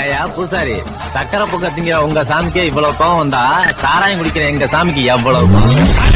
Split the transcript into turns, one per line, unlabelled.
ஏயா பூசாரி சக்கரை பொக்க திங்கிற உங்க சாமிக்கே இவ்வளவு கோவம் வந்தா சாராயம் குடிக்கிற எங்க சாமிக்கு எவ்வளவு கோவம்?